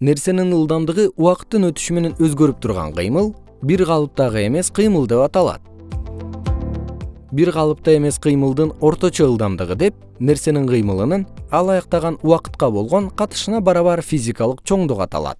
нерсенин ылдамдыгы убакыттын өтүшү менен өзгөрүп турган кыймыл бир калыптагы эмес кыймыл деп аталат. Бир калыпта эмес кыймылдын орточо ылдамдыгы деп нерсенин кыймылынын ал аяктаган убакытка болгон катышына барабар физикалык чоңдук аталат.